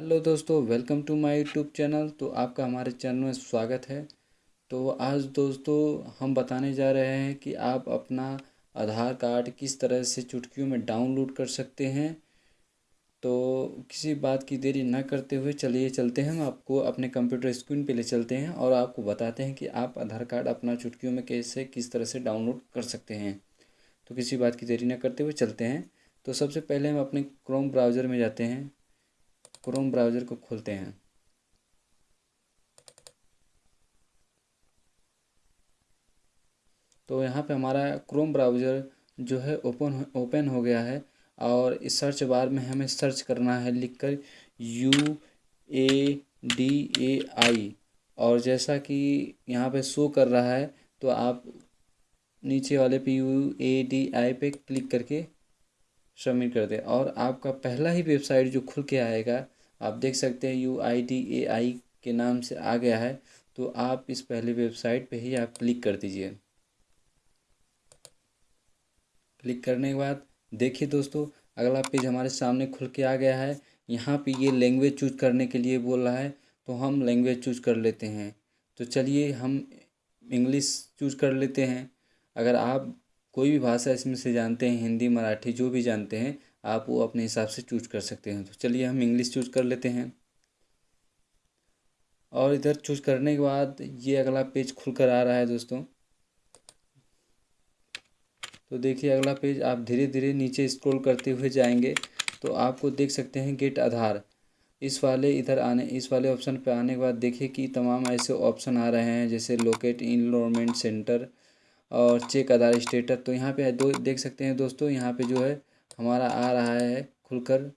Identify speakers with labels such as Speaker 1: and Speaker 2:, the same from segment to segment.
Speaker 1: Hello दोस्तों, welcome to my YouTube channel. तो आपका हमारे चैनल में स्वागत है। तो आज दोस्तों, हम बताने जा रहे हैं कि आप अपना आधार कार्ड किस तरह से चुटकियों में डाउनलोड कर सकते हैं। तो किसी बात की देरी ना करते हुए चलिए चलते हैं। हम आपको अपने कंप्यूटर स्क्रीन पे ले चलते हैं और आपको बताते हैं कि आप आधार कार्ड अपना चुटकियों में कैसे, किस तरह से डाउनलोड कर सकते हैं। तो किसी बात की देरी ना करते हुए चलते हैं। तो सबसे पहले हम अपने क्रोम ब्राउज़र में जाते हैं। क्रोम ब्राउज़र को खोलते हैं। तो यहाँ पे हमारा क्रोम ब्राउज़र जो है ओपन ओपन हो गया है और इस सर्च बार में हमें सर्च करना है लिखकर यू ए डी ए आई और जैसा कि यहाँ पे शो कर रहा है तो आप नीचे वाले पे यू ए डी आई पे क्लिक करके सबमिट कर दें। और आपका पहला ही वेबसाइट जो खुल के आएगा आप देख सकते हैं यू आई डी ए आई के नाम से आ गया है तो आप इस पहले वेबसाइट पे ही आप क्लिक कर दीजिए। क्लिक करने के बाद देखिए दोस्तों, अगला पेज हमारे सामने खुल के आ गया है। यहाँ पे ये लैंग्वेज चूज़ करने के लिए बोल रहा है तो हम लैंग्वेज चूज़ कर लेते हैं। तो चलिए हम इंग्लिश चूज़ कर लेते हैं। अगर आप कोई भी भाषा इसमें से जानते हैं, हिंदी, मराठी, जो भी जानते हैं आप वो अपने हिसाब से चूज़ कर सकते हैं। तो चलिए हम इंग्लिश चूज़ कर लेते हैं। और इधर चूज़ करने के बाद ये अगला पेज खुल कर आ रहा है दोस्तों। तो देखिए अगला पेज आप धीरे धीरे नीचे स्क्रॉल करते हुए जाएँगे तो आपको देख सकते हैं गेट आधार। इस वाले इधर आने, इस वाले ऑप्शन पर आने के बाद देखिए कि तमाम ऐसे ऑप्शन आ रहे हैं, जैसे लोकेट इनरोलमेंट सेंटर और चेक आधार स्टेटस तो यहाँ पे दो, देख सकते हैं दोस्तों, यहाँ पे जो है हमारा आ रहा है खुलकर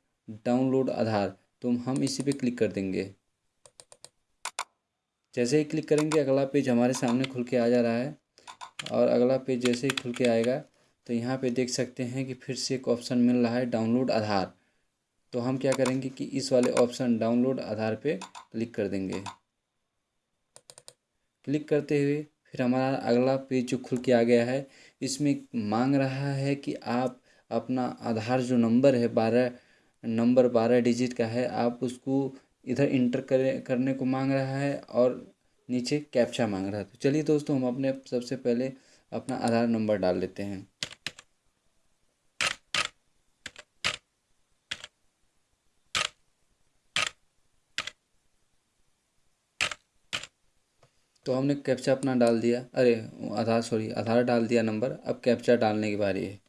Speaker 1: डाउनलोड आधार। तो हम इसी पे क्लिक कर देंगे। जैसे ही क्लिक करेंगे, अगला पेज हमारे सामने खुल के आ जा रहा है। और अगला पेज जैसे ही खुल के आएगा तो यहाँ पे देख सकते हैं कि फिर से एक ऑप्शन मिल रहा है डाउनलोड आधार। तो हम क्या करेंगे कि इस वाले ऑप्शन डाउनलोड आधार पे क्लिक कर देंगे। क्लिक करते हुए फिर हमारा अगला पेज जो खुल के आ गया है, इसमें मांग रहा है कि आप अपना आधार जो नंबर है बारह, नंबर बारह डिजिट का है, आप उसको इधर इंटर करे, करने को मांग रहा है और नीचे कैप्चा मांग रहा है। तो चलिए दोस्तों, हम अपने सबसे पहले अपना आधार नंबर डाल लेते हैं। तो हमने कैप्चा अपना डाल दिया। अरे, आधार, सॉरी, आधार डाल दिया नंबर। अब कैप्चा डालने की बारी है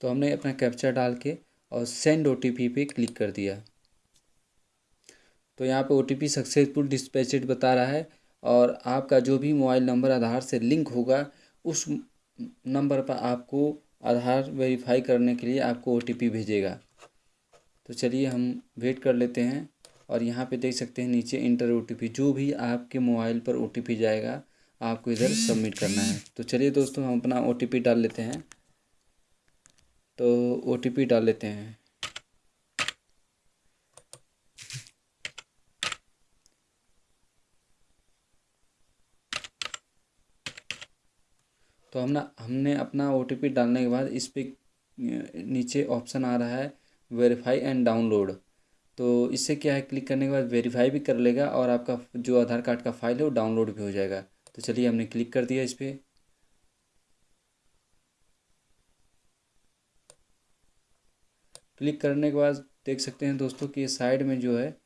Speaker 1: तो हमने अपना कैप्चा डाल के और सेंड ओ टी पी पे क्लिक कर दिया। तो यहाँ पे O T P successful dispatched बता रहा है और आपका जो भी मोबाइल नंबर आधार से लिंक होगा, उस नंबर पर आपको आधार वेरीफाई करने के लिए आपको ओ टी पी भेजेगा। तो चलिए हम वेट कर लेते हैं और यहाँ पे देख सकते हैं नीचे इंटर ओ टी पी जो भी आपके मोबाइल पर ओ टी पी जाएगा, आपको इधर सबमिट करना है। तो चलिए दोस्तों, हम अपना ओ टी डाल लेते हैं। तो ओटीपी डाल लेते हैं। तो हमने हमने अपना ओटीपी डालने के बाद इस पर नीचे ऑप्शन आ रहा है वेरीफाई एंड डाउनलोड तो इससे क्या है, क्लिक करने के बाद वेरीफाई भी कर लेगा और आपका जो आधार कार्ड का फ़ाइल है वो डाउनलोड भी हो जाएगा। तो चलिए हमने क्लिक कर दिया इस पर क्लिक करने के बाद देख सकते हैं दोस्तों कि साइड में जो है,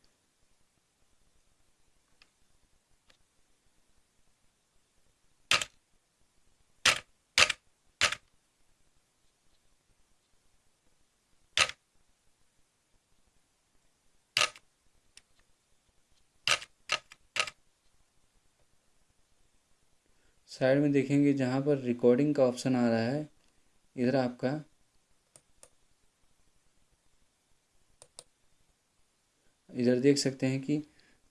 Speaker 1: साइड में देखेंगे जहाँ पर रिकॉर्डिंग का ऑप्शन आ रहा है। इधर आपका इधर देख सकते हैं कि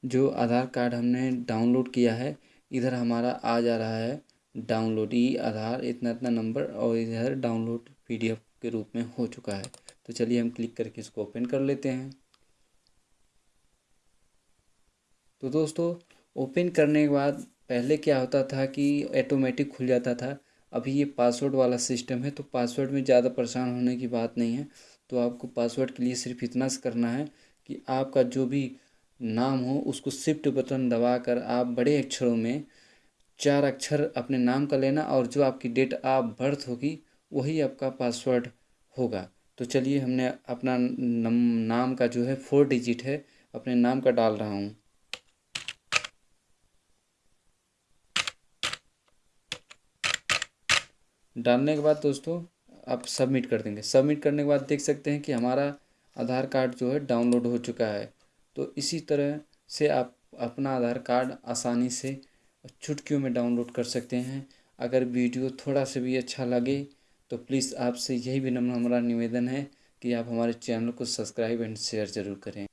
Speaker 1: जो आधार कार्ड हमने डाउनलोड किया है, इधर हमारा आ जा रहा है, डाउनलोड ई आधार, इतना इतना नंबर और इधर डाउनलोड पीडीएफ के रूप में हो चुका है। तो चलिए हम क्लिक करके इसको ओपन कर लेते हैं। तो दोस्तों, ओपन करने के बाद पहले क्या होता था कि ऑटोमेटिक खुल जाता था। अभी ये पासवर्ड वाला सिस्टम है तो पासवर्ड में ज़्यादा परेशान होने की बात नहीं है। तो आपको पासवर्ड के लिए सिर्फ़ इतना करना है कि आपका जो भी नाम हो, उसको शिफ्ट बटन दबाकर आप बड़े अक्षरों में चार अक्षर अपने नाम का लेना और जो आपकी डेट ऑफ़ बर्थ होगी, वही आपका पासवर्ड होगा। तो चलिए हमने अपना नाम का जो है फोर डिजिट है, अपने नाम का डाल रहा हूँ। डालने के बाद दोस्तों, आप सबमिट कर देंगे। सबमिट करने के बाद देख सकते हैं कि हमारा आधार कार्ड जो है डाउनलोड हो चुका है। तो इसी तरह से आप अपना आधार कार्ड आसानी से छुटकियों में डाउनलोड कर सकते हैं। अगर वीडियो थोड़ा सा भी अच्छा लगे तो प्लीज़ आपसे यही भी नम्र हमारा निवेदन है कि आप हमारे चैनल को सब्सक्राइब एंड शेयर ज़रूर करें।